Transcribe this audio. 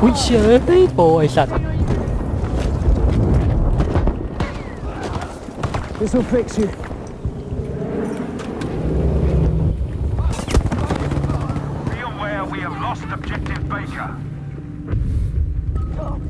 อุ้ยเชยโปไอสัตว์ This will fix you. เ